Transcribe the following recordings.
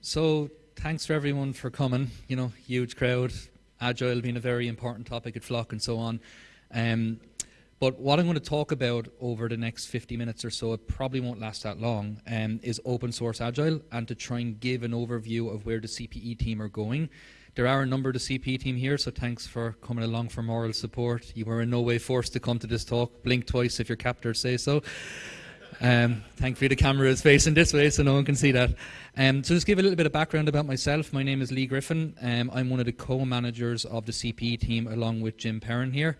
So thanks for everyone for coming. You know, huge crowd. Agile being a very important topic at Flock and so on. Um, but what I'm going to talk about over the next 50 minutes or so, it probably won't last that long, um, is open source agile and to try and give an overview of where the CPE team are going. There are a number of the CPE team here, so thanks for coming along for moral support. You were in no way forced to come to this talk. Blink twice if your captors say so. Um, thankfully, the camera is facing this way, so no one can see that. Um, so, just give a little bit of background about myself. My name is Leigh Griffin. Um, I'm one of the co-managers of the CPE team, along with Jim Perrin here.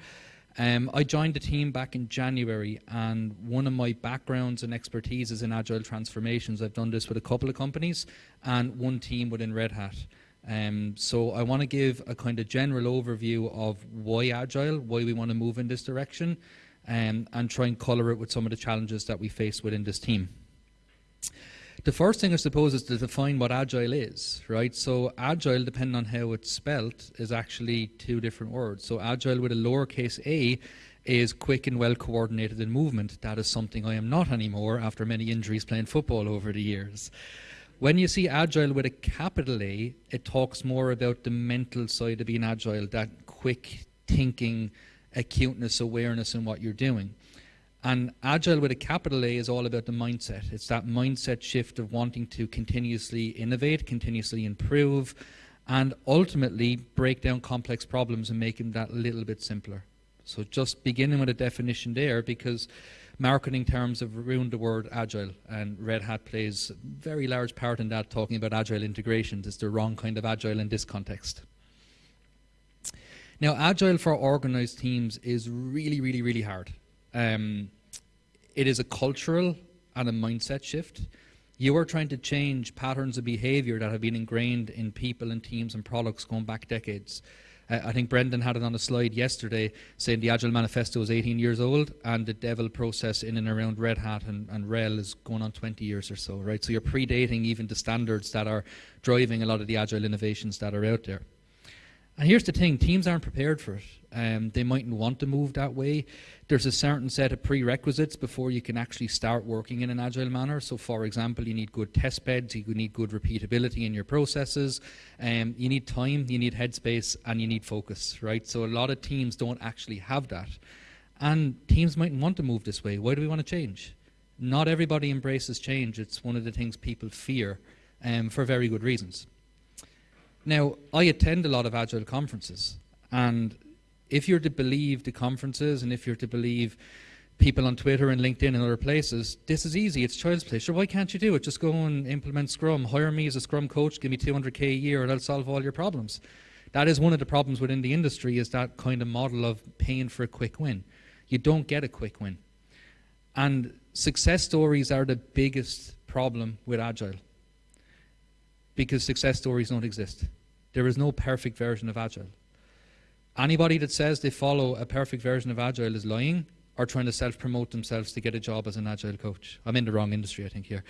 Um, I joined the team back in January, and one of my backgrounds and expertise is in agile transformations. I've done this with a couple of companies and one team within Red Hat. Um, so I want to give a kind of general overview of why agile, why we want to move in this direction, um, and try and colour it with some of the challenges that we face within this team. The first thing I suppose is to define what agile is, right? So agile, depending on how it's spelt, is actually two different words. So agile with a lowercase a is quick and well coordinated in movement. That is something I am not anymore after many injuries playing football over the years. When you see agile with a capital A, it talks more about the mental side of being agile, that quick thinking, acuteness, awareness in what you're doing. And agile with a capital A is all about the mindset. It's that mindset shift of wanting to continuously innovate, continuously improve, and ultimately break down complex problems and make them that little bit simpler. So just beginning with a definition there because marketing terms have ruined the word agile and Red Hat plays a very large part in that talking about agile integrations. It's the wrong kind of agile in this context. Now agile for organized teams is really, really, really hard. Um, it is a cultural and a mindset shift. You are trying to change patterns of behavior that have been ingrained in people and teams and products going back decades. Uh, I think Brendan had it on a slide yesterday saying the Agile Manifesto is 18 years old and the DEVIL process in and around Red Hat and, and RHEL is going on 20 years or so, right? So you're predating even the standards that are driving a lot of the Agile innovations that are out there. And here's the thing, teams aren't prepared for it. Um, they mightn't want to move that way. There's a certain set of prerequisites before you can actually start working in an agile manner. So for example, you need good test beds, you need good repeatability in your processes, um, you need time, you need headspace, and you need focus, right? So a lot of teams don't actually have that. And teams mightn't want to move this way. Why do we want to change? Not everybody embraces change. It's one of the things people fear um, for very good reasons. Now, I attend a lot of Agile conferences, and if you're to believe the conferences and if you're to believe people on Twitter and LinkedIn and other places, this is easy, it's child's play. Sure, why can't you do it? Just go and implement Scrum, hire me as a Scrum coach, give me 200k a year and I'll solve all your problems. That is one of the problems within the industry is that kind of model of paying for a quick win. You don't get a quick win. And success stories are the biggest problem with Agile because success stories don't exist. There is no perfect version of Agile. Anybody that says they follow a perfect version of Agile is lying or trying to self-promote themselves to get a job as an Agile coach. I'm in the wrong industry, I think, here.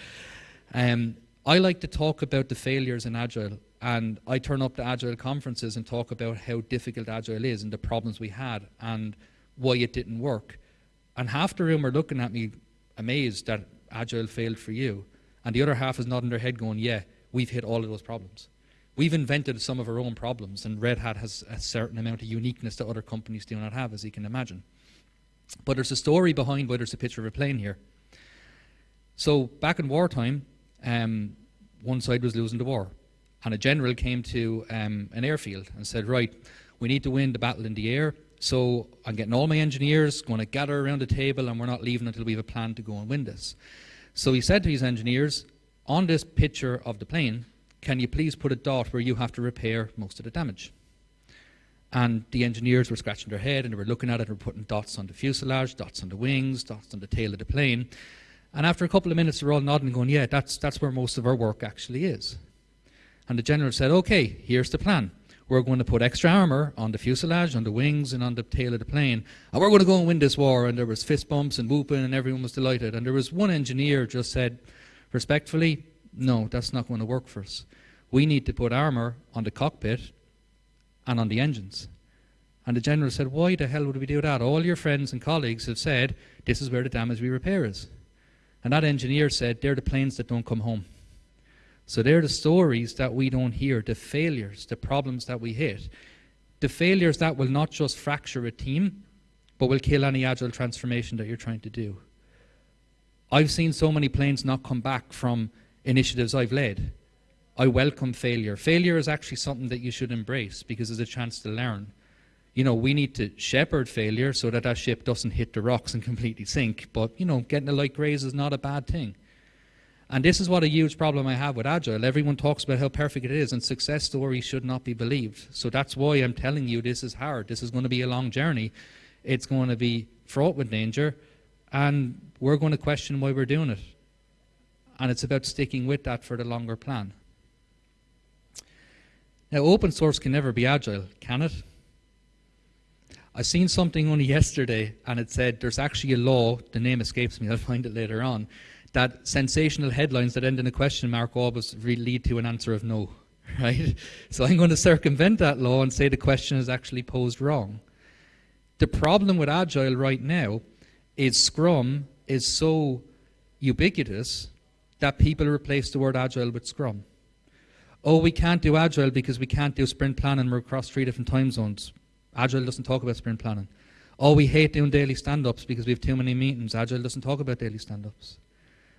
Um, I like to talk about the failures in Agile, and I turn up to Agile conferences and talk about how difficult Agile is and the problems we had and why it didn't work. And half the room are looking at me amazed that Agile failed for you, and the other half is nodding their head going, yeah, we've hit all of those problems. We've invented some of our own problems, and Red Hat has a certain amount of uniqueness that other companies do not have, as you can imagine. But there's a story behind why there's a picture of a plane here. So back in wartime, um, one side was losing the war, and a general came to um, an airfield and said, right, we need to win the battle in the air, so I'm getting all my engineers, going to gather around the table, and we're not leaving until we have a plan to go and win this. So he said to his engineers, on this picture of the plane, can you please put a dot where you have to repair most of the damage? And the engineers were scratching their head and they were looking at it and were putting dots on the fuselage, dots on the wings, dots on the tail of the plane. And after a couple of minutes, they're all nodding and going, yeah, that's, that's where most of our work actually is. And the general said, okay, here's the plan. We're going to put extra armour on the fuselage, on the wings, and on the tail of the plane. And we're going to go and win this war. And there was fist bumps and whooping, and everyone was delighted. And there was one engineer just said, respectfully, no, that's not going to work for us. We need to put armour on the cockpit and on the engines. And the general said, why the hell would we do that? All your friends and colleagues have said, this is where the damage we repair is. And that engineer said, they're the planes that don't come home. So they're the stories that we don't hear, the failures, the problems that we hit. The failures that will not just fracture a team, but will kill any agile transformation that you're trying to do. I've seen so many planes not come back from initiatives I've led. I welcome failure. Failure is actually something that you should embrace because it's a chance to learn. You know, we need to shepherd failure so that that ship doesn't hit the rocks and completely sink. But, you know, getting a light graze is not a bad thing. And this is what a huge problem I have with Agile. Everyone talks about how perfect it is, and success stories should not be believed. So that's why I'm telling you this is hard. This is going to be a long journey. It's going to be fraught with danger, and we're going to question why we're doing it. And it's about sticking with that for the longer plan. Now, open source can never be agile, can it? I seen something only yesterday, and it said there's actually a law, the name escapes me, I'll find it later on, that sensational headlines that end in a question mark always lead to an answer of no, right? So I'm going to circumvent that law and say the question is actually posed wrong. The problem with Agile right now is Scrum is so ubiquitous that people replace the word Agile with Scrum. Oh, we can't do Agile because we can't do sprint planning. We're across three different time zones. Agile doesn't talk about sprint planning. Oh, we hate doing daily stand-ups because we have too many meetings. Agile doesn't talk about daily stand-ups.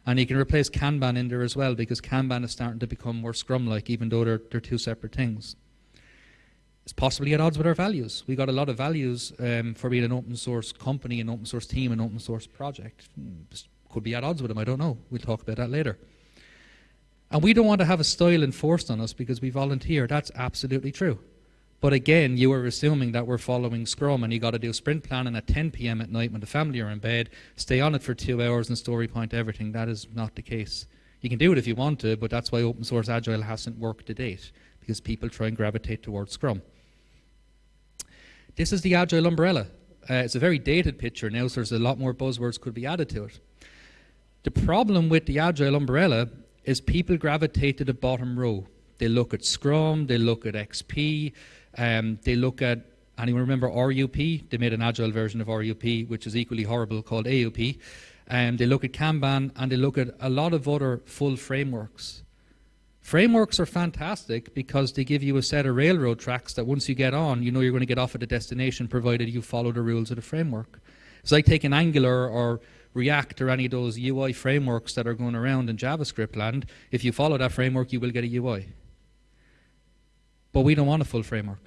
And you can replace Kanban in there as well because Kanban is starting to become more Scrum-like, even though they're, they're two separate things. It's possibly at odds with our values. We got a lot of values um, for being an open source company, an open source team, an open source project. Could be at odds with them, I don't know. We'll talk about that later. And we don't want to have a style enforced on us because we volunteer. That's absolutely true. But again, you are assuming that we're following Scrum and you got to do sprint planning at 10 p.m. at night when the family are in bed, stay on it for two hours and story point everything. That is not the case. You can do it if you want to, but that's why open source agile hasn't worked to date because people try and gravitate towards Scrum. This is the agile umbrella. Uh, it's a very dated picture now, so there's a lot more buzzwords could be added to it. The problem with the agile umbrella is people gravitate to the bottom row. They look at Scrum, they look at XP, um, they look at, anyone remember RUP? They made an agile version of RUP, which is equally horrible, called AUP. Um, they look at Kanban, and they look at a lot of other full frameworks. Frameworks are fantastic because they give you a set of railroad tracks that once you get on, you know you're going to get off at the destination provided you follow the rules of the framework. It's like taking Angular or React or any of those UI frameworks that are going around in JavaScript land. If you follow that framework, you will get a UI. But we don't want a full framework.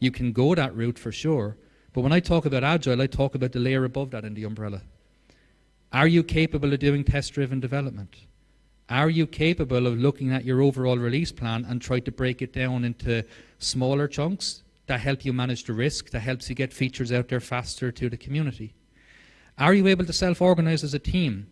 You can go that route for sure. But when I talk about Agile, I talk about the layer above that in the umbrella. Are you capable of doing test-driven development? Are you capable of looking at your overall release plan and try to break it down into smaller chunks that help you manage the risk, that helps you get features out there faster to the community? Are you able to self-organize as a team?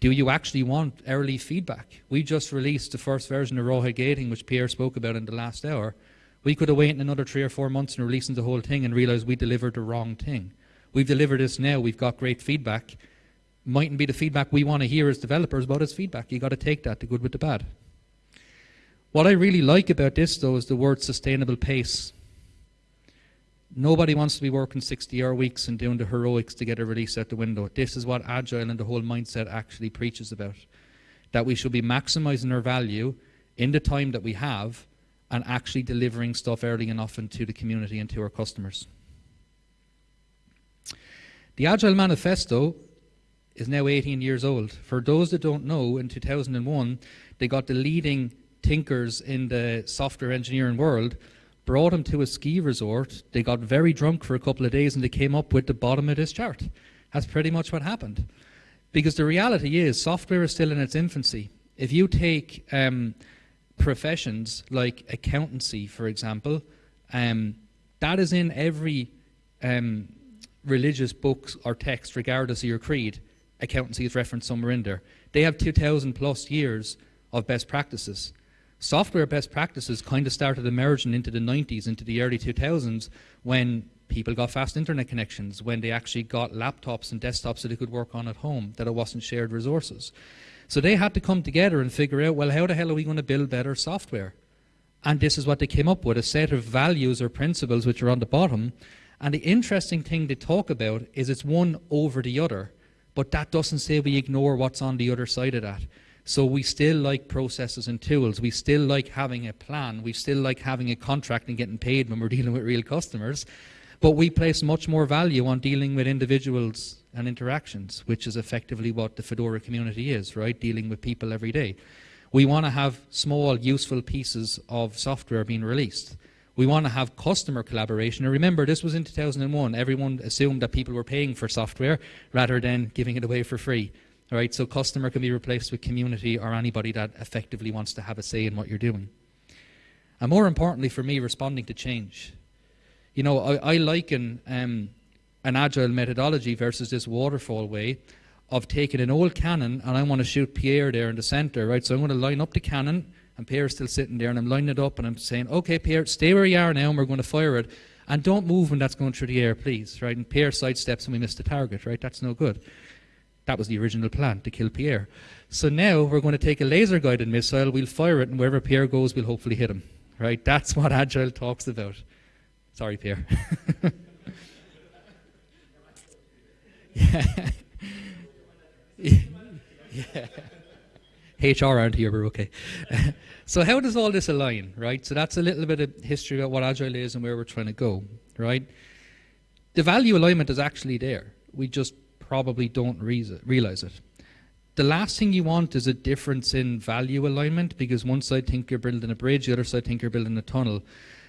Do you actually want early feedback? We just released the first version of Rawhide Gating, which Pierre spoke about in the last hour. We could have waited another three or four months and releasing the whole thing and realized we delivered the wrong thing. We've delivered this now. We've got great feedback mightn't be the feedback we want to hear as developers, but it's feedback. You've got to take that, the good with the bad. What I really like about this, though, is the word sustainable pace. Nobody wants to be working 60-hour weeks and doing the heroics to get a release out the window. This is what Agile and the whole mindset actually preaches about. That we should be maximizing our value in the time that we have and actually delivering stuff early and often to the community and to our customers. The Agile Manifesto is now 18 years old. For those that don't know, in 2001, they got the leading thinkers in the software engineering world, brought him to a ski resort. They got very drunk for a couple of days and they came up with the bottom of this chart. That's pretty much what happened. Because the reality is, software is still in its infancy. If you take um, professions like accountancy, for example, um, that is in every um, religious book or text, regardless of your creed accountancy is referenced somewhere in there. They have 2,000 plus years of best practices. Software best practices kind of started emerging into the 90s, into the early 2000s, when people got fast internet connections, when they actually got laptops and desktops that they could work on at home, that it wasn't shared resources. So they had to come together and figure out, well, how the hell are we going to build better software? And this is what they came up with, a set of values or principles which are on the bottom. And the interesting thing they talk about is it's one over the other but that doesn't say we ignore what's on the other side of that. So we still like processes and tools. We still like having a plan. We still like having a contract and getting paid when we're dealing with real customers. But we place much more value on dealing with individuals and interactions, which is effectively what the Fedora community is, right? Dealing with people every day. We want to have small, useful pieces of software being released. We want to have customer collaboration. And remember, this was in 2001. Everyone assumed that people were paying for software rather than giving it away for free. So customer can be replaced with community or anybody that effectively wants to have a say in what you're doing. And more importantly for me, responding to change. You know, I, I liken um, an agile methodology versus this waterfall way of taking an old cannon and I want to shoot Pierre there in the center, right? So I'm going to line up the cannon and Pierre's still sitting there and I'm lining it up and I'm saying, okay, Pierre, stay where you are now and we're going to fire it. And don't move when that's going through the air, please, right? And Pierre sidesteps and we miss the target, right? That's no good. That was the original plan, to kill Pierre. So now we're going to take a laser-guided missile, we'll fire it, and wherever Pierre goes, we'll hopefully hit him, right? That's what Agile talks about. Sorry, Pierre. yeah. yeah. HR aren't here, we're okay. so how does all this align, right? So that's a little bit of history about what Agile is and where we're trying to go, right? The value alignment is actually there. We just probably don't realize it. The last thing you want is a difference in value alignment because one side think you're building a bridge, the other side think you're building a tunnel.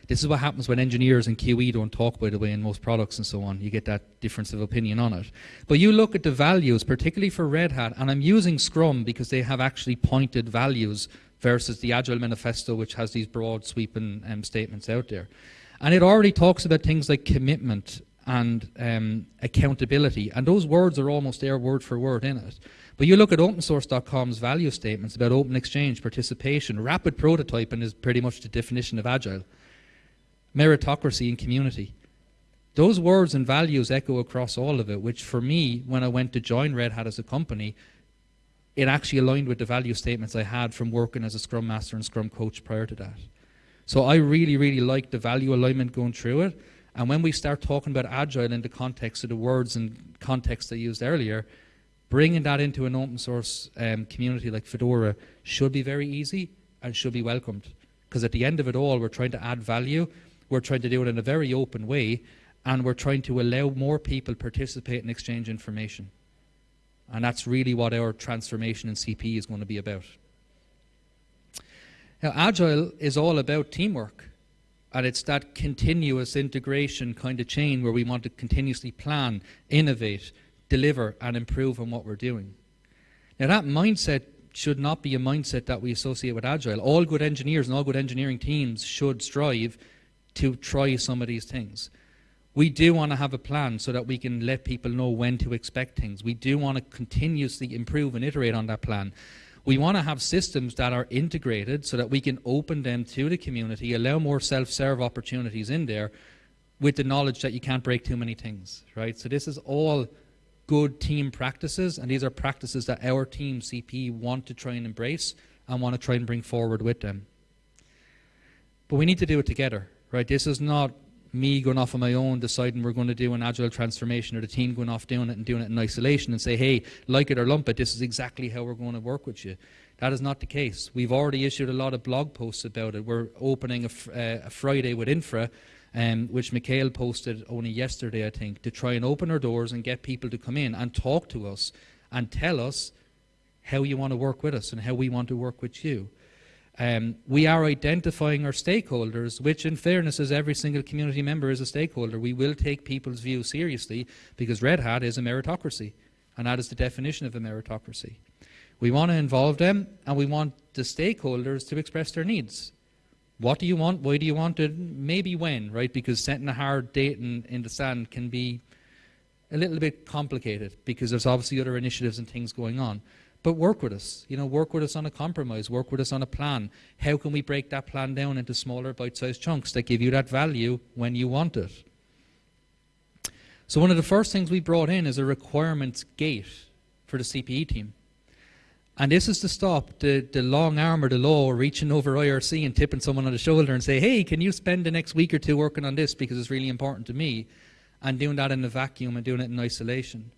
This is what happens when engineers and QE don't talk, by the way, in most products and so on. You get that difference of opinion on it. But you look at the values, particularly for Red Hat, and I'm using Scrum because they have actually pointed values versus the Agile Manifesto, which has these broad sweeping um, statements out there. And it already talks about things like commitment and um, accountability, and those words are almost there word for word in it. But you look at opensource.com's value statements about open exchange, participation, rapid prototyping is pretty much the definition of agile meritocracy and community. Those words and values echo across all of it, which for me, when I went to join Red Hat as a company, it actually aligned with the value statements I had from working as a Scrum Master and Scrum Coach prior to that. So I really, really like the value alignment going through it. And when we start talking about Agile in the context of the words and context I used earlier, bringing that into an open source um, community like Fedora should be very easy and should be welcomed. Because at the end of it all, we're trying to add value we're trying to do it in a very open way, and we're trying to allow more people to participate and exchange information. And that's really what our transformation in CP is going to be about. Now, Agile is all about teamwork. And it's that continuous integration kind of chain where we want to continuously plan, innovate, deliver, and improve on what we're doing. Now, that mindset should not be a mindset that we associate with Agile. All good engineers and all good engineering teams should strive to try some of these things. We do want to have a plan so that we can let people know when to expect things. We do want to continuously improve and iterate on that plan. We want to have systems that are integrated so that we can open them to the community, allow more self-serve opportunities in there with the knowledge that you can't break too many things, right? So this is all good team practices, and these are practices that our team, CP, want to try and embrace and want to try and bring forward with them. But we need to do it together, right? This is not me going off on my own deciding we're going to do an agile transformation or the team going off doing it and doing it in isolation and say, hey, like it or lump it, this is exactly how we're going to work with you. That is not the case. We've already issued a lot of blog posts about it. We're opening a, uh, a Friday with Infra, um, which Mikhail posted only yesterday, I think, to try and open our doors and get people to come in and talk to us and tell us how you want to work with us and how we want to work with you. Um, we are identifying our stakeholders, which in fairness is every single community member is a stakeholder. We will take people's views seriously because Red Hat is a meritocracy, and that is the definition of a meritocracy. We want to involve them, and we want the stakeholders to express their needs. What do you want? Why do you want it? Maybe when, right? Because setting a hard date in, in the sand can be a little bit complicated because there's obviously other initiatives and things going on. But work with us, you know, work with us on a compromise, work with us on a plan. How can we break that plan down into smaller bite-sized chunks that give you that value when you want it? So one of the first things we brought in is a requirements gate for the CPE team. And this is to stop the, the long arm or the law reaching over IRC and tipping someone on the shoulder and say, hey, can you spend the next week or two working on this because it's really important to me, and doing that in a vacuum and doing it in isolation.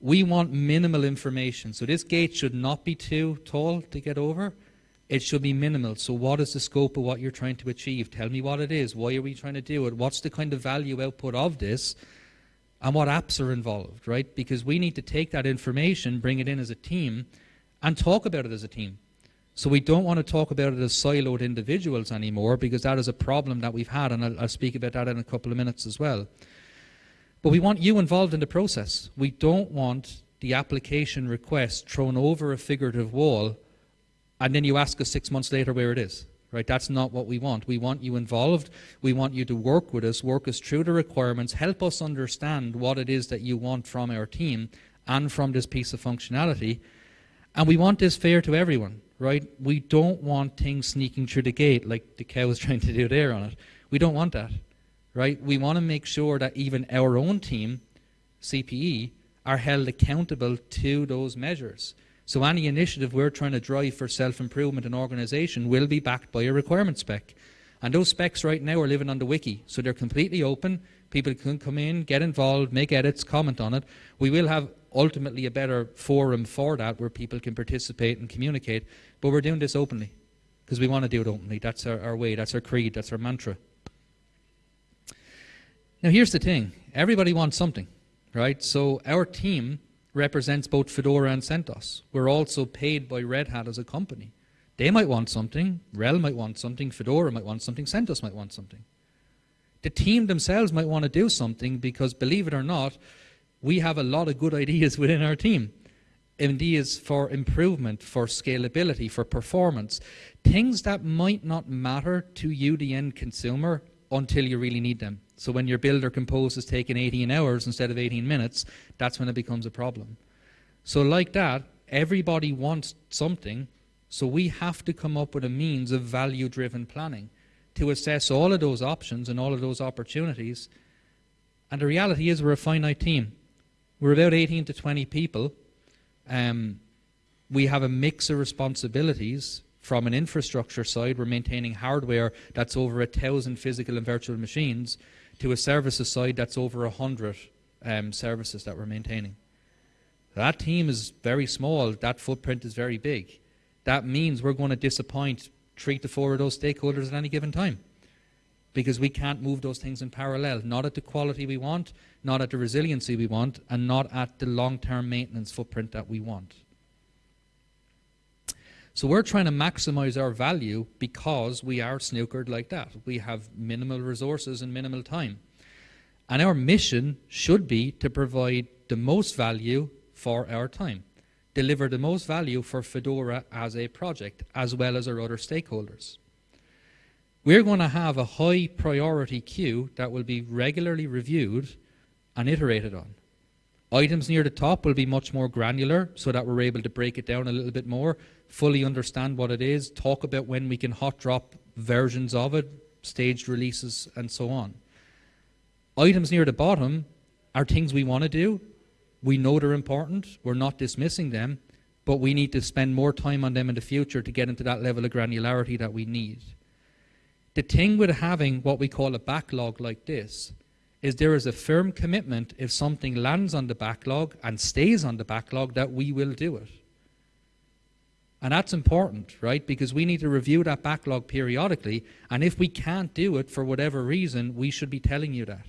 We want minimal information. So this gate should not be too tall to get over. It should be minimal. So what is the scope of what you're trying to achieve? Tell me what it is. Why are we trying to do it? What's the kind of value output of this? And what apps are involved, right? Because we need to take that information, bring it in as a team, and talk about it as a team. So we don't want to talk about it as siloed individuals anymore because that is a problem that we've had, and I'll, I'll speak about that in a couple of minutes as well. But we want you involved in the process. We don't want the application request thrown over a figurative wall and then you ask us six months later where it is. Right? That's not what we want. We want you involved. We want you to work with us, work us through the requirements, help us understand what it is that you want from our team and from this piece of functionality. And we want this fair to everyone, right? We don't want things sneaking through the gate like the cow is trying to do there on it. We don't want that right? We want to make sure that even our own team, CPE, are held accountable to those measures. So any initiative we're trying to drive for self-improvement and organisation will be backed by a requirement spec. And those specs right now are living on the wiki, so they're completely open. People can come in, get involved, make edits, comment on it. We will have ultimately a better forum for that where people can participate and communicate, but we're doing this openly because we want to do it openly. That's our, our way, that's our creed, that's our mantra. Now, here's the thing everybody wants something, right? So, our team represents both Fedora and CentOS. We're also paid by Red Hat as a company. They might want something, RHEL might want something, Fedora might want something, CentOS might want something. The team themselves might want to do something because, believe it or not, we have a lot of good ideas within our team. Ideas for improvement, for scalability, for performance. Things that might not matter to you, the end consumer, until you really need them. So when your build or compose is taking 18 hours instead of 18 minutes, that's when it becomes a problem. So like that, everybody wants something, so we have to come up with a means of value-driven planning to assess all of those options and all of those opportunities. And the reality is we're a finite team. We're about 18 to 20 people. Um, we have a mix of responsibilities from an infrastructure side, we're maintaining hardware that's over a thousand physical and virtual machines, to a services side that's over hundred um, services that we're maintaining. That team is very small. That footprint is very big. That means we're going to disappoint three to four of those stakeholders at any given time because we can't move those things in parallel, not at the quality we want, not at the resiliency we want, and not at the long-term maintenance footprint that we want. So we're trying to maximize our value because we are snookered like that. We have minimal resources and minimal time. And our mission should be to provide the most value for our time, deliver the most value for Fedora as a project, as well as our other stakeholders. We're going to have a high priority queue that will be regularly reviewed and iterated on. Items near the top will be much more granular so that we're able to break it down a little bit more, fully understand what it is, talk about when we can hot drop versions of it, staged releases, and so on. Items near the bottom are things we want to do. We know they're important. We're not dismissing them, but we need to spend more time on them in the future to get into that level of granularity that we need. The thing with having what we call a backlog like this is there is a firm commitment if something lands on the backlog and stays on the backlog that we will do it. And that's important, right? Because we need to review that backlog periodically. And if we can't do it for whatever reason, we should be telling you that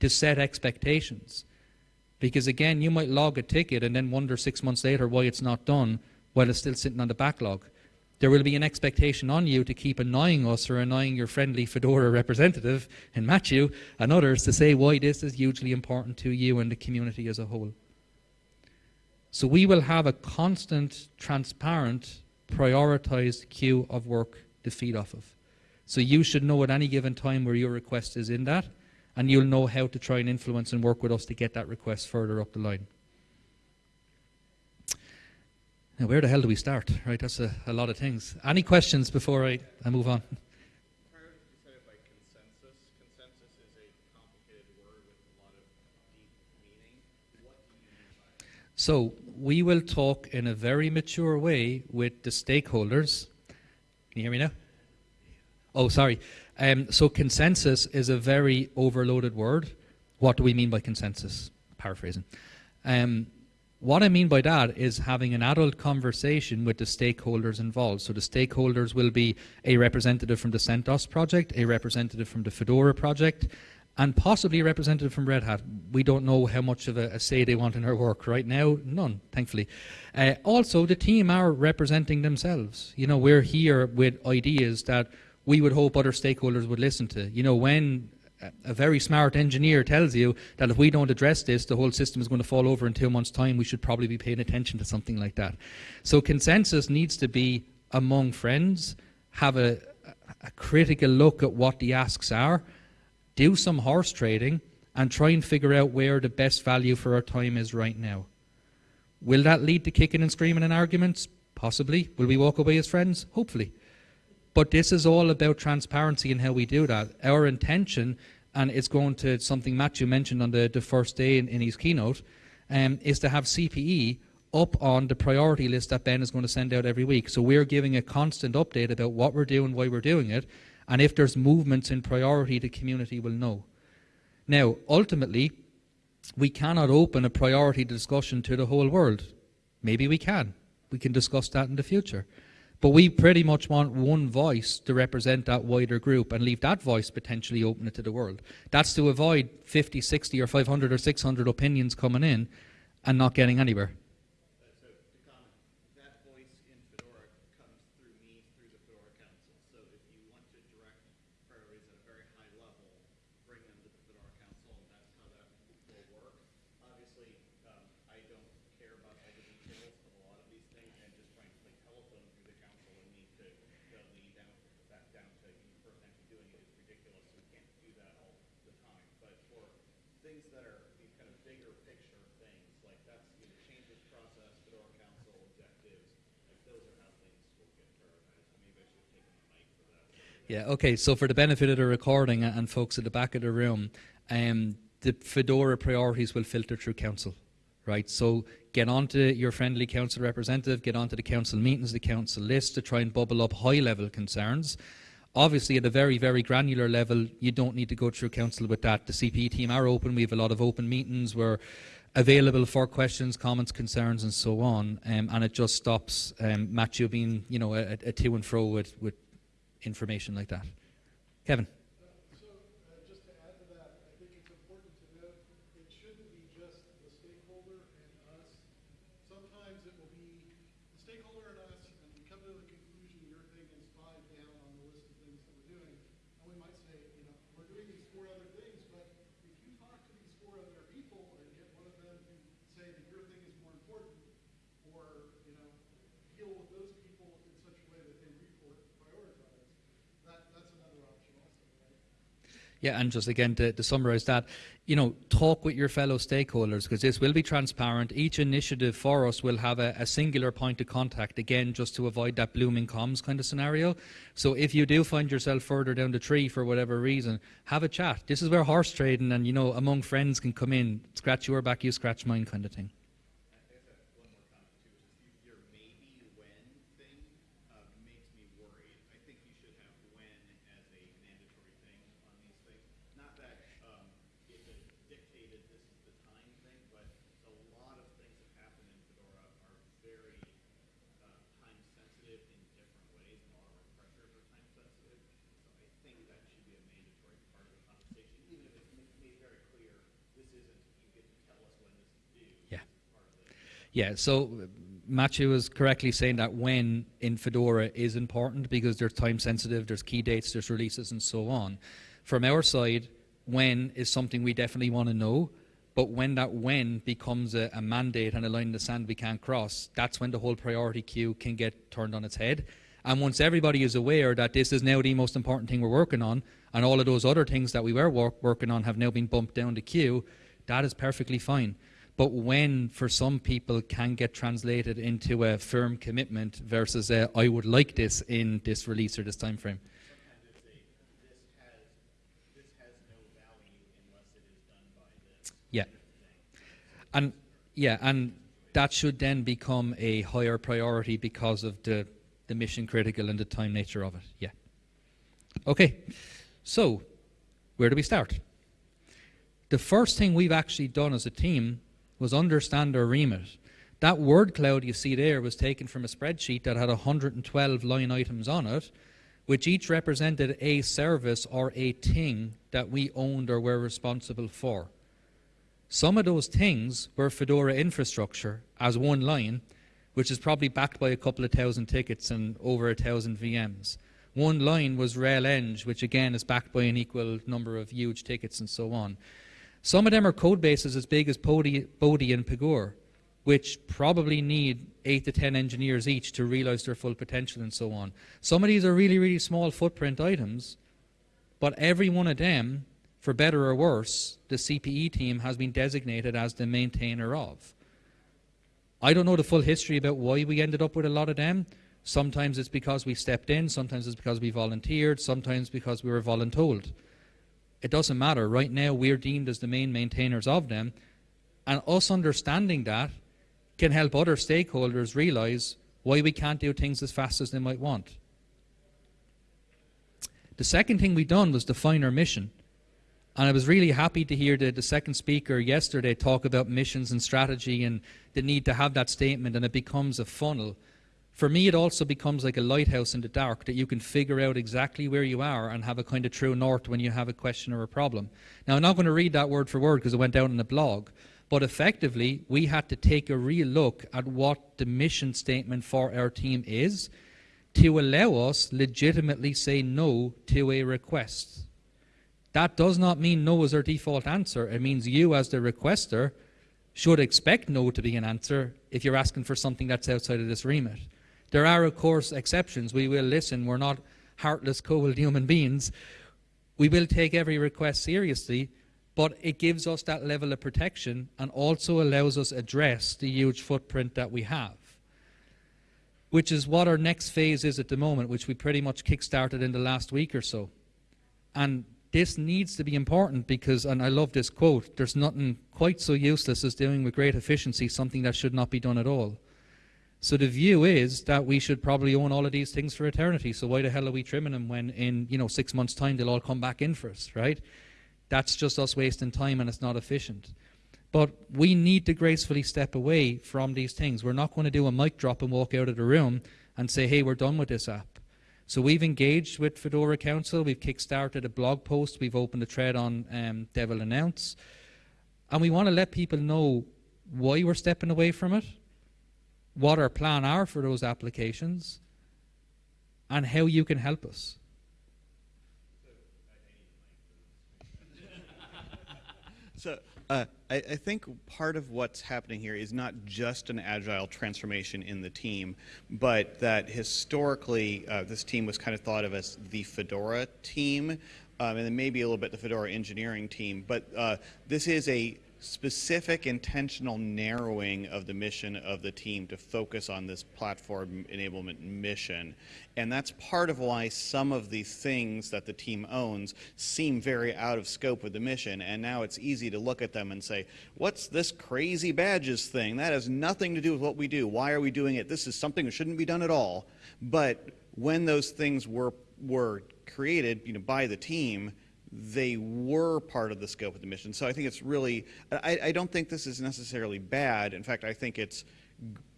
to set expectations. Because again, you might log a ticket and then wonder six months later why it's not done while it's still sitting on the backlog there will be an expectation on you to keep annoying us or annoying your friendly Fedora representative in Matthew and others to say why this is hugely important to you and the community as a whole. So we will have a constant, transparent, prioritized queue of work to feed off of. So you should know at any given time where your request is in that, and you'll know how to try and influence and work with us to get that request further up the line. Now, where the hell do we start? Right, that's a, a lot of things. Any questions before I, I move on? So we will talk in a very mature way with the stakeholders. Can you hear me now? Oh, sorry. Um, so consensus is a very overloaded word. What do we mean by consensus? Paraphrasing. Um, What I mean by that is having an adult conversation with the stakeholders involved. So the stakeholders will be a representative from the CentOS project, a representative from the Fedora project, and possibly a representative from Red Hat. We don't know how much of a, a say they want in our work right now. None, thankfully. Uh, also, the team are representing themselves. You know, we're here with ideas that we would hope other stakeholders would listen to. You know, when a very smart engineer tells you that if we don't address this, the whole system is going to fall over in two months' time, we should probably be paying attention to something like that. So consensus needs to be among friends, have a, a critical look at what the asks are, do some horse trading, and try and figure out where the best value for our time is right now. Will that lead to kicking and screaming and arguments? Possibly. Will we walk away as friends? Hopefully. But this is all about transparency and how we do that. Our intention, and it's going to something Matthew mentioned on the, the first day in, in his keynote, um, is to have CPE up on the priority list that Ben is going to send out every week. So we're giving a constant update about what we're doing, why we're doing it, and if there's movements in priority, the community will know. Now, ultimately, we cannot open a priority discussion to the whole world. Maybe we can. We can discuss that in the future. But we pretty much want one voice to represent that wider group and leave that voice potentially open to the world. That's to avoid 50, 60, or 500 or 600 opinions coming in and not getting anywhere. Yeah, okay, so for the benefit of the recording and folks at the back of the room, um, the Fedora priorities will filter through council, right? So get onto your friendly council representative, get onto the council meetings, the council list to try and bubble up high level concerns. Obviously, at a very, very granular level, you don't need to go through council with that. The CPE team are open. We have a lot of open meetings. We're available for questions, comments, concerns, and so on. Um, and it just stops um, Matthew being, you know, a, a to and fro with, with information like that. Kevin. Yeah, and just again to, to summarise that, you know, talk with your fellow stakeholders because this will be transparent. Each initiative for us will have a, a, singular point of contact, again, just to avoid that blooming comms kind of scenario. So if you do find yourself further down the tree for whatever reason, have a chat. This is where horse trading and, you know, among friends can come in, scratch your back, you scratch mine kind of thing. Yeah, so Matthew was correctly saying that when in Fedora is important because there's time sensitive, there's key dates, there's releases and so on. From our side, when is something we definitely want to know, but when that when becomes a, a, mandate and a line in the sand we can't cross, that's when the whole priority queue can get turned on its head. And once everybody is aware that this is now the most important thing we're working on, and all of those other things that we were work, working on have now been bumped down the queue, that is perfectly fine but when for some people can get translated into a firm commitment versus a, I would like this in this release or this time frame. Yeah. And yeah, and that should then become a higher priority because of the, the mission critical and the time nature of it. Yeah. Okay. So, where do we start? The first thing we've actually done as a team was understand our remit. That word cloud you see there was taken from a spreadsheet that had 112 line items on it, which each represented a service or a thing that we owned or were responsible for. Some of those things were Fedora infrastructure as one line, which is probably backed by a couple of thousand tickets and over a thousand VMs. One line was RHEL-Eng, which again is backed by an equal number of huge tickets and so on. Some of them are code bases as big as Bodhi, Bodhi and Pagure, which probably need eight to ten engineers each to realize their full potential and so on. Some of these are really, really small footprint items, but every one of them, for better or worse, the CPE team has been designated as the maintainer of. I don't know the full history about why we ended up with a lot of them. Sometimes it's because we stepped in, sometimes it's because we volunteered, sometimes because we were voluntold. It doesn't matter. Right now, we're deemed as the main maintainers of them, and us understanding that can help other stakeholders realize why we can't do things as fast as they might want. The second thing we done was define our mission. And I was really happy to hear the, the second speaker yesterday talk about missions and strategy and the need to have that statement and it becomes a funnel. For me, it also becomes like a lighthouse in the dark that you can figure out exactly where you are and have a kind of true north when you have a question or a problem. Now, I'm not going to read that word for word because it went down in the blog, but effectively, we had to take a real look at what the mission statement for our team is to allow us legitimately say no to a request. That does not mean no is our default answer. It means you, as the requester, should expect no to be an answer if you're asking for something that's outside of this remit. There are, of course, exceptions. We will listen. We're not heartless, cold human beings. We will take every request seriously, but it gives us that level of protection and also allows us address the huge footprint that we have which is what our next phase is at the moment which we pretty much kick-started in the last week or so and this needs to be important because and I love this quote there's nothing quite so useless as doing with great efficiency something that should not be done at all so the view is that we should probably own all of these things for eternity so why the hell are we trimming them when in you know six months time they'll all come back in for us right that's just us wasting time and it's not efficient. But we need to gracefully step away from these things. We're not going to do a mic drop and walk out of the room and say, hey, we're done with this app. So we've engaged with Fedora Council. We've kickstarted a blog post. We've opened a thread on um, Devel Announce. And we want to let people know why we're stepping away from it, what our plan are for those applications, and how you can help us. So uh, I, I, think part of what's happening here is not just an agile transformation in the team, but that historically uh, this team was kind of thought of as the Fedora team, um, and then maybe a little bit the Fedora engineering team. But uh, this is a specific intentional narrowing of the mission of the team to focus on this platform enablement mission. And that's part of why some of the things that the team owns seem very out of scope with the mission. And now it's easy to look at them and say, what's this crazy badges thing? That has nothing to do with what we do. Why are we doing it? This is something that shouldn't be done at all. But when those things were, were created you know, by the team, they were part of the scope of the mission. So I think it's really, I, I, don't think this is necessarily bad. In fact, I think it's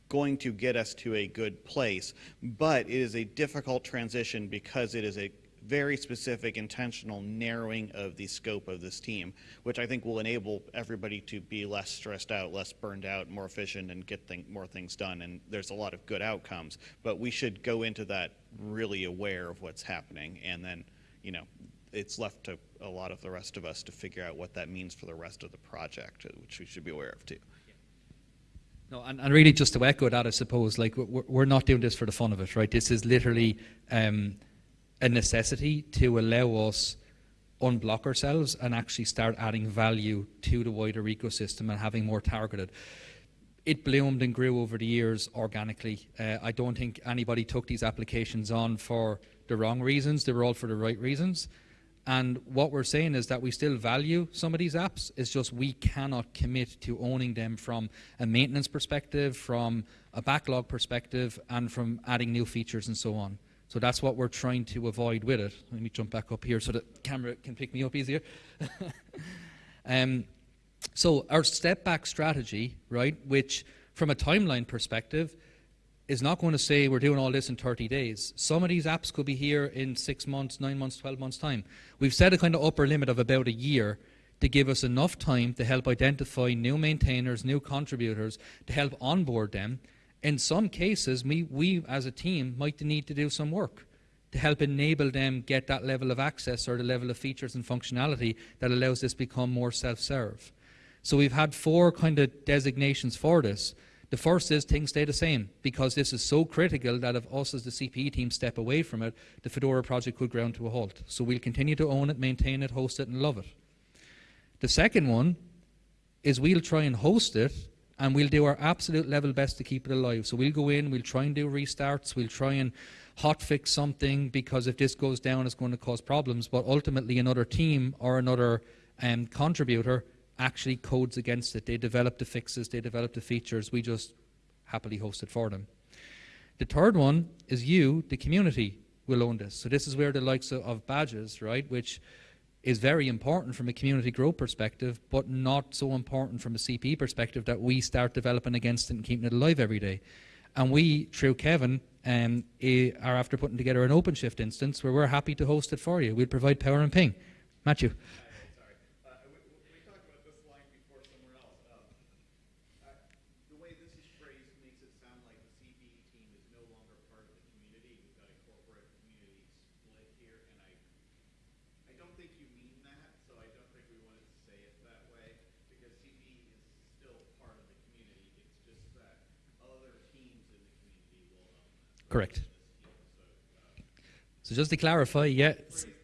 going to get us to a good place. But it is a difficult transition because it is a very specific, intentional narrowing of the scope of this team, which I think will enable everybody to be less stressed out, less burned out, more efficient, and get more things done. And there's a lot of good outcomes. But we should go into that really aware of what's happening and then, you know, it's left to a lot of the rest of us to figure out what that means for the rest of the project, uh, which we should be aware of too. No, and, and really just to echo that, I suppose, like we're, we're not doing this for the fun of it, right? This is literally um, a necessity to allow us unblock ourselves and actually start adding value to the wider ecosystem and having more targeted. It bloomed and grew over the years organically. Uh, I don't think anybody took these applications on for the wrong reasons. They were all for the right reasons. And what we're saying is that we still value some of these apps. It's just we cannot commit to owning them from a maintenance perspective, from a backlog perspective, and from adding new features and so on. So that's what we're trying to avoid with it. Let me jump back up here so the camera can pick me up easier. um, so our step back strategy, right, which from a timeline perspective, is not going to say we're doing all this in 30 days. Some of these apps could be here in six months, nine months, 12 months' time. We've set a kind of upper limit of about a year to give us enough time to help identify new maintainers, new contributors, to help onboard them. In some cases, we, we as a team might need to do some work to help enable them get that level of access or the level of features and functionality that allows this become more self-serve. So we've had four kind of designations for this. The first is things stay the same because this is so critical that if us as the CPE team step away from it, the Fedora project could ground to a halt. So we'll continue to own it, maintain it, host it, and love it. The second one is we'll try and host it and we'll do our absolute level best to keep it alive. So we'll go in, we'll try and do restarts, we'll try and hotfix something because if this goes down, it's going to cause problems. But ultimately, another team or another um, contributor actually codes against it. They develop the fixes, they develop the features. We just happily host it for them. The third one is you, the community, will own this. So this is where the likes of, of badges, right, which is very important from a community growth perspective, but not so important from a CP perspective that we start developing against it and keeping it alive every day. And we, through Kevin, um, are after putting together an OpenShift instance where we're happy to host it for you. We'll provide power and ping. Matthew. Correct. So just to clarify, yeah,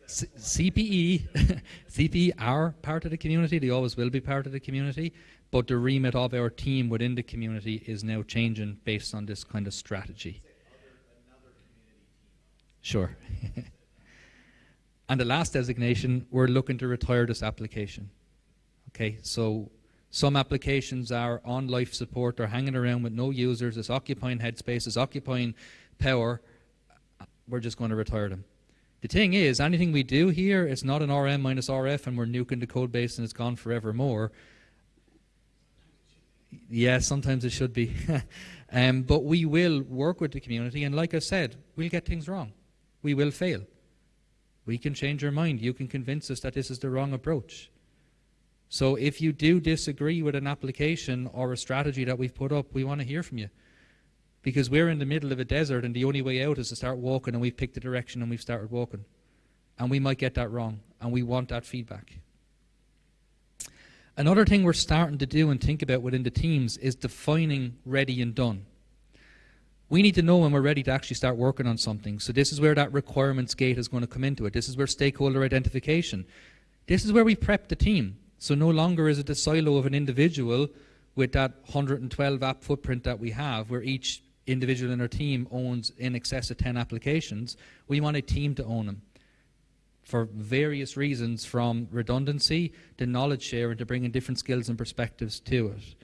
CPE, CPE are part of the community. They always will be part of the community. But the remit of our team within the community is now changing based on this kind of strategy. Sure. and the last designation, we're looking to retire this application. Okay, so some applications are on life support, they're hanging around with no users, it's occupying headspace, it's occupying power, we're just going to retire them. The thing is, anything we do here, it's not an RM minus RF and we're nuking the code base and it's gone forevermore. Yeah, sometimes it should be. um, but we will work with the community and like I said, we'll get things wrong. We will fail. We can change our mind. You can convince us that this is the wrong approach. So if you do disagree with an application or a strategy that we've put up, we want to hear from you because we're in the middle of a desert and the only way out is to start walking and we've picked a direction and we've started walking. And we might get that wrong and we want that feedback. Another thing we're starting to do and think about within the teams is defining ready and done. We need to know when we're ready to actually start working on something. So this is where that requirements gate is going to come into it. This is where stakeholder identification. This is where we prep the team. So no longer is it the silo of an individual with that 112 app footprint that we have, where each individual in our team owns in excess of 10 applications, we want a team to own them for various reasons from redundancy to knowledge sharing to bringing different skills and perspectives to it.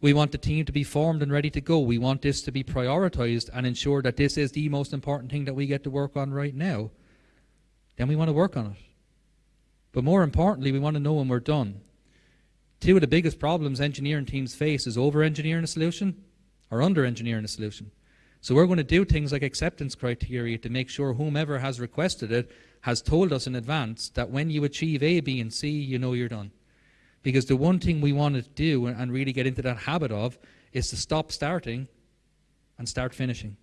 We want the team to be formed and ready to go. We want this to be prioritized and ensure that this is the most important thing that we get to work on right now. Then we want to work on it. But more importantly, we want to know when we're done. Two of the biggest problems engineering teams face is over-engineering a solution or under engineering a solution. So we're going to do things like acceptance criteria to make sure whomever has requested it has told us in advance that when you achieve A, B, and C, you know you're done. Because the one thing we want to do and really get into that habit of is to stop starting and start finishing.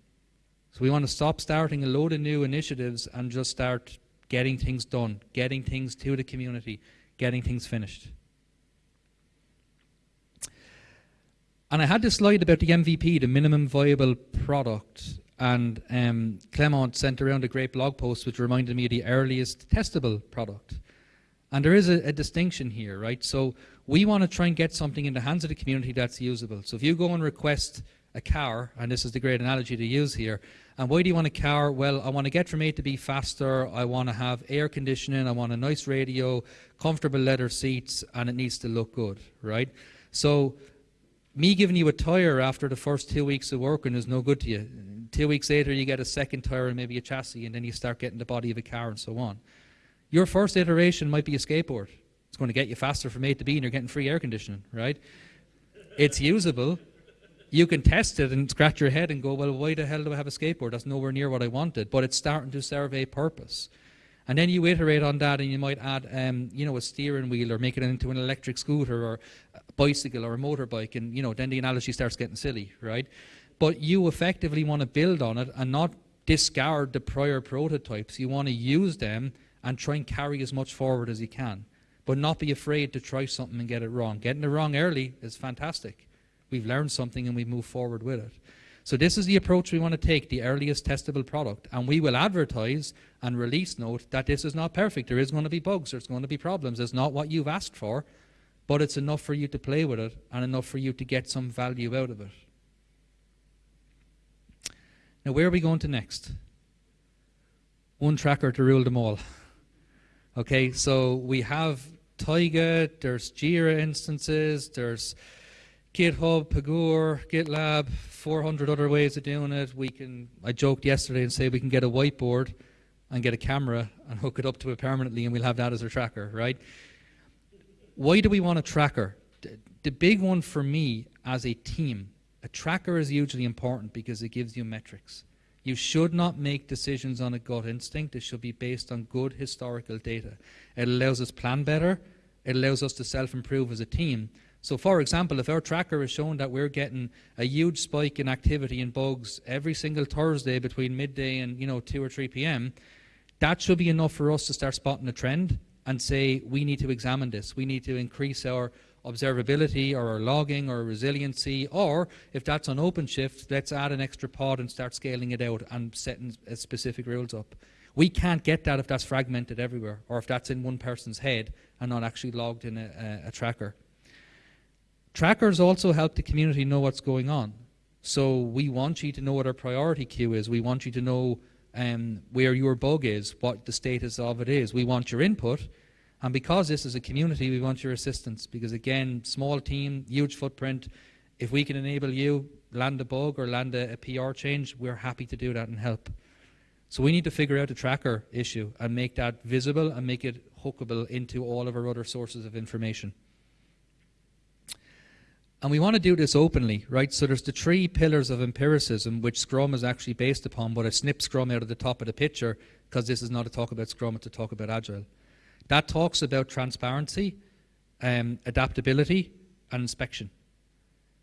So we want to stop starting a load of new initiatives and just start getting things done, getting things to the community, getting things finished. And I had this slide about the MVP, the minimum viable product, and um, Clement sent around a great blog post which reminded me of the earliest testable product. And there is a, a distinction here, right? So we want to try and get something in the hands of the community that's usable. So if you go and request a car, and this is the great analogy to use here, and why do you want a car? Well, I want to get from A to B faster, I want to have air conditioning, I want a nice radio, comfortable leather seats, and it needs to look good, right? So me giving you a tire after the first two weeks of working is no good to you. Two weeks later, you get a second tire and maybe a chassis, and then you start getting the body of a car and so on. Your first iteration might be a skateboard. It's going to get you faster from A to B, and you're getting free air conditioning, right? It's usable. you can test it and scratch your head and go, well, why the hell do I have a skateboard? That's nowhere near what I wanted. But it's starting to serve a purpose. And then you iterate on that and you might add, um, you know, a steering wheel or make it into an electric scooter or a bicycle or a motorbike. And, you know, then the analogy starts getting silly, right? But you effectively want to build on it and not discard the prior prototypes. You want to use them and try and carry as much forward as you can. But not be afraid to try something and get it wrong. Getting it wrong early is fantastic. We've learned something and we move forward with it. So this is the approach we want to take, the earliest testable product. And we will advertise and release note that this is not perfect. There is going to be bugs, there's going to be problems. It's not what you've asked for, but it's enough for you to play with it and enough for you to get some value out of it. Now, where are we going to next? One tracker to rule them all. Okay, so we have Taiga, there's Jira instances, there's GitHub, Pagure, GitLab, 400 other ways of doing it. We can, I joked yesterday and say we can get a whiteboard and get a camera and hook it up to it permanently and we'll have that as our tracker, right? Why do we want a tracker? The big one for me as a team a tracker is hugely important because it gives you metrics. You should not make decisions on a gut instinct. It should be based on good historical data. It allows us plan better. It allows us to self-improve as a team. So for example, if our tracker is showing that we're getting a huge spike in activity in bugs every single Thursday between midday and you know 2 or 3 p.m., that should be enough for us to start spotting a trend and say we need to examine this. We need to increase our observability or our logging or resiliency, or if that's on OpenShift, let's add an extra pod and start scaling it out and setting uh, specific rules up. We can't get that if that's fragmented everywhere, or if that's in one person's head and not actually logged in a, a, a tracker. Trackers also help the community know what's going on. So we want you to know what our priority queue is. We want you to know um, where your bug is, what the status of it is. We want your input, and because this is a community, we want your assistance because, again, small team, huge footprint. If we can enable you land a bug or land a, a PR change, we're happy to do that and help. So we need to figure out the tracker issue and make that visible and make it hookable into all of our other sources of information. And we want to do this openly, right? So there's the three pillars of empiricism, which Scrum is actually based upon, but I snipped Scrum out of the top of the picture because this is not a talk about Scrum, it's a talk about Agile. That talks about transparency, um, adaptability, and inspection.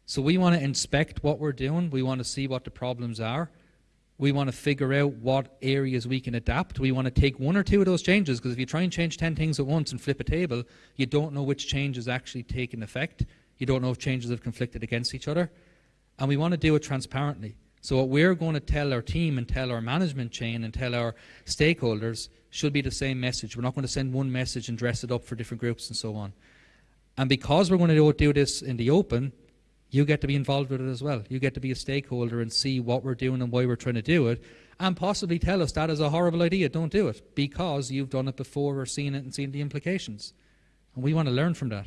So we want to inspect what we're doing. We want to see what the problems are. We want to figure out what areas we can adapt. We want to take one or two of those changes because if you try and change 10 things at once and flip a table, you don't know which change is actually taking effect. You don't know if changes have conflicted against each other. And we want to do it transparently. So what we're going to tell our team and tell our management chain and tell our stakeholders should be the same message. We're not going to send one message and dress it up for different groups and so on. And because we're going to do this in the open, you get to be involved with it as well. You get to be a stakeholder and see what we're doing and why we're trying to do it, and possibly tell us that is a horrible idea, don't do it, because you've done it before or seen it and seen the implications. And we want to learn from that.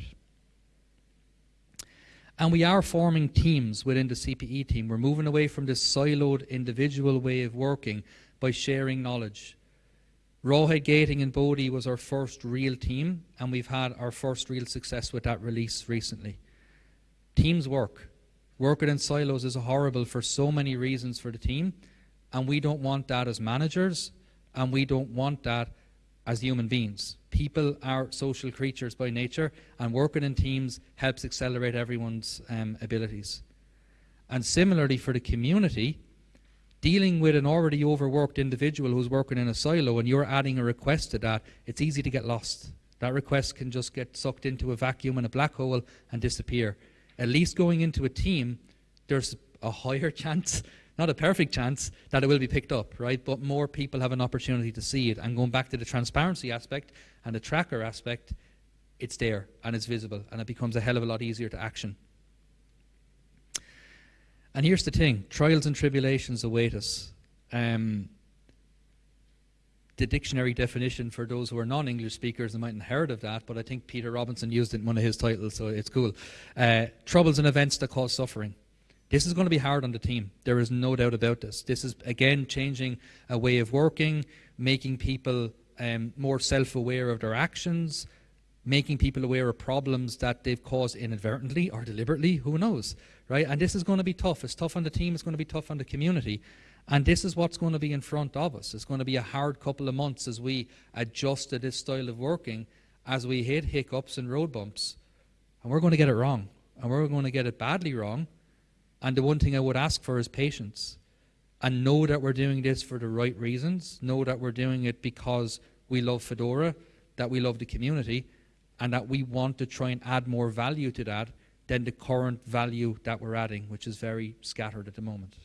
And we are forming teams within the CPE team. We're moving away from this siloed individual way of working by sharing knowledge. Rawhide Gating in Bodhi was our first real team, and we've had our first real success with that release recently. Teams work. Working in silos is horrible for so many reasons for the team, and we don't want that as managers, and we don't want that as human beings. People are social creatures by nature, and working in teams helps accelerate everyone's um, abilities. And similarly for the community, dealing with an already overworked individual who's working in a silo and you're adding a request to that, it's easy to get lost. That request can just get sucked into a vacuum and a black hole and disappear. At least going into a team, there's a higher chance, not a perfect chance, that it will be picked up, right? But more people have an opportunity to see it. And going back to the transparency aspect and the tracker aspect, it's there and it's visible and it becomes a hell of a lot easier to action. And here's the thing trials and tribulations await us. Um, the dictionary definition for those who are non English speakers, they mightn't have heard of that, but I think Peter Robinson used it in one of his titles, so it's cool. Uh, troubles and events that cause suffering. This is going to be hard on the team. There is no doubt about this. This is, again, changing a way of working, making people um, more self aware of their actions, making people aware of problems that they've caused inadvertently or deliberately, who knows, right? And this is going to be tough. It's tough on the team, it's going to be tough on the community. And this is what's going to be in front of us. It's going to be a hard couple of months as we adjust to this style of working, as we hit hiccups and road bumps. And we're going to get it wrong. And we're going to get it badly wrong. And the one thing I would ask for is patience. And know that we're doing this for the right reasons. Know that we're doing it because we love Fedora, that we love the community, and that we want to try and add more value to that than the current value that we're adding, which is very scattered at the moment.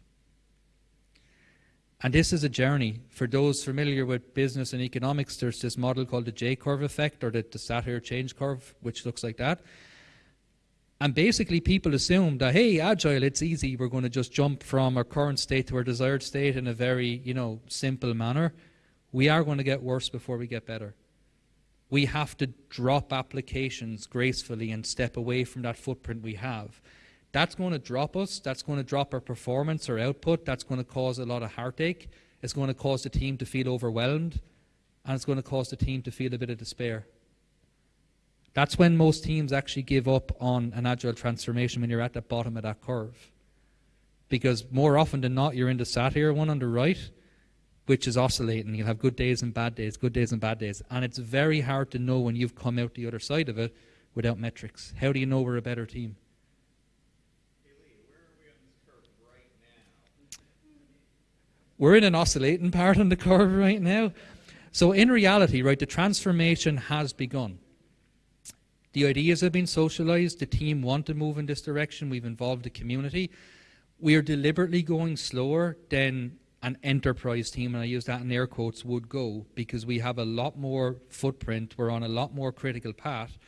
And this is a journey. For those familiar with business and economics, there's this model called the J-curve effect or the, the Satir change curve, which looks like that. And basically people assume that, hey, agile, it's easy. We're going to just jump from our current state to our desired state in a very, you know, simple manner. We are going to get worse before we get better we have to drop applications gracefully and step away from that footprint we have. That's going to drop us, that's going to drop our performance or output, that's going to cause a lot of heartache, it's going to cause the team to feel overwhelmed, and it's going to cause the team to feel a bit of despair. That's when most teams actually give up on an agile transformation when you're at the bottom of that curve. Because more often than not, you're in the Satir one on the right, which is oscillating. You'll have good days and bad days, good days and bad days. And it's very hard to know when you've come out the other side of it without metrics. How do you know we're a better team? we're in an oscillating part on the curve right now. So in reality, right, the transformation has begun. The ideas have been socialized. The team want to move in this direction. We've involved the community. We are deliberately going slower than an enterprise team, and I use that in air quotes, would go because we have a lot more footprint, we're on a lot more critical path,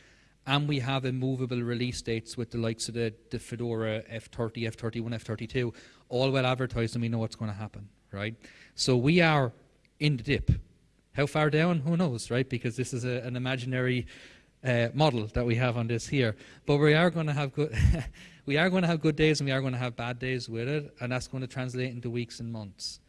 and we have immovable release dates with the likes of the, the Fedora F30, F31, F32, all well advertised, and we know what's going to happen, right? So we are in the dip. How far down? Who knows, right? Because this is a, an imaginary uh, model that we have on this here. But we are going to have good. we are going to have good days and we are going to have bad days with it, and that's going to translate into weeks and months.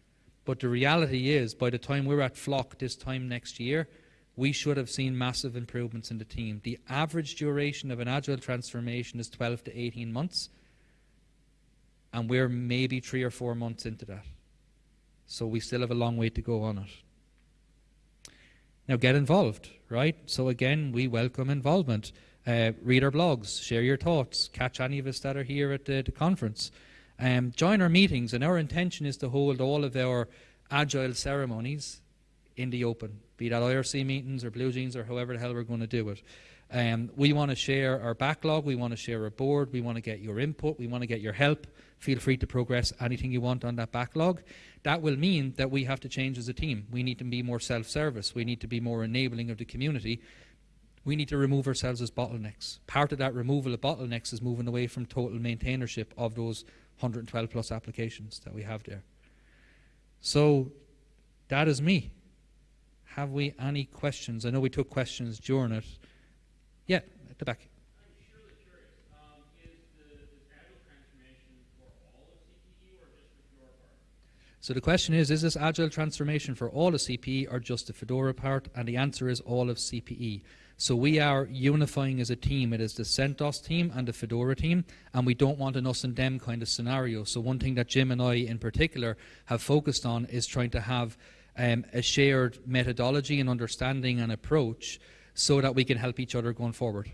But the reality is, by the time we're at Flock this time next year, we should have seen massive improvements in the team. The average duration of an agile transformation is 12 to 18 months, and we're maybe three or four months into that. So we still have a long way to go on it. Now get involved, right? So again, we welcome involvement. Uh, read our blogs, share your thoughts, catch any of us that are here at the, the conference. Um, join our meetings, and our intention is to hold all of our agile ceremonies in the open, be that IRC meetings or Blue Jeans or however the hell we're going to do it. Um, we want to share our backlog, we want to share our board, we want to get your input, we want to get your help. Feel free to progress anything you want on that backlog. That will mean that we have to change as a team. We need to be more self-service. We need to be more enabling of the community. We need to remove ourselves as bottlenecks. Part of that removal of bottlenecks is moving away from total maintainership of those 112 plus applications that we have there. So that is me. Have we any questions? I know we took questions during it. Yeah, at the back. So the question is, is this agile transformation for all of CPE or just the Fedora part? And the answer is all of CPE. So we are unifying as a team. It is the CentOS team and the Fedora team, and we don't want an us and them kind of scenario. So one thing that Jim and I in particular have focused on is trying to have um, a shared methodology and understanding and approach so that we can help each other going forward.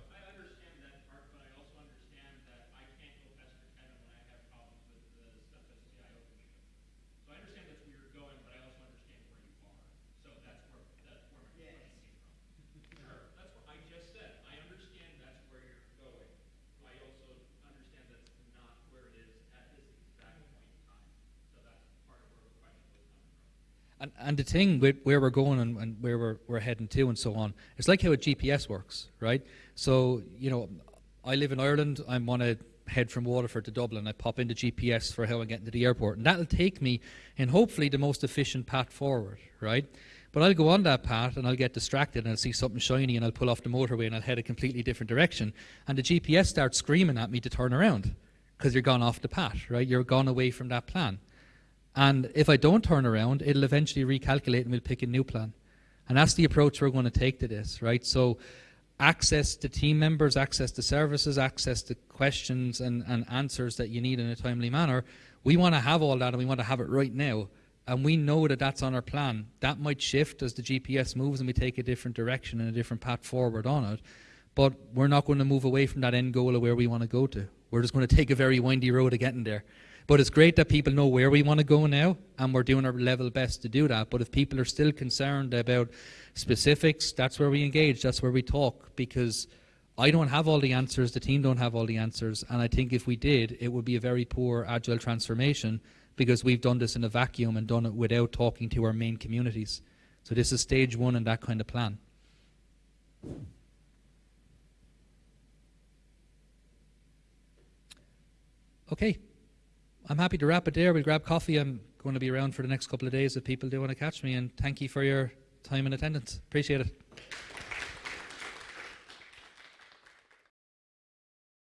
And, the thing with where we're going and, and where we're, we're heading to and so on, it's like how a GPS works, right? So, you know, I live in Ireland, I want to head from Waterford to Dublin, I pop into GPS for how I get into the airport, and that'll take me in hopefully the most efficient path forward, right? But I'll go on that path and I'll get distracted and I'll see something shiny and I'll pull off the motorway and I'll head a completely different direction. And the GPS starts screaming at me to turn around because you're gone off the path, right? You're gone away from that plan. And if I don't turn around, it'll eventually recalculate and we'll pick a new plan. And that's the approach we're going to take to this, right? So access to team members, access to services, access to questions and, and answers that you need in a timely manner. We want to have all that and we want to have it right now. And we know that that's on our plan. That might shift as the GPS moves and we take a different direction and a different path forward on it. But we're not going to move away from that end goal of where we want to go to. We're just going to take a very windy road of getting there. But it's great that people know where we want to go now, and we're doing our level best to do that. But if people are still concerned about specifics, that's where we engage, that's where we talk, because I don't have all the answers, the team don't have all the answers, and I think if we did, it would be a very poor agile transformation because we've done this in a vacuum and done it without talking to our main communities. So this is stage one in that kind of plan. Okay. I'm happy to wrap it there. We'll grab coffee. I'm going to be around for the next couple of days if people do want to catch me. And thank you for your time and attendance. Appreciate it.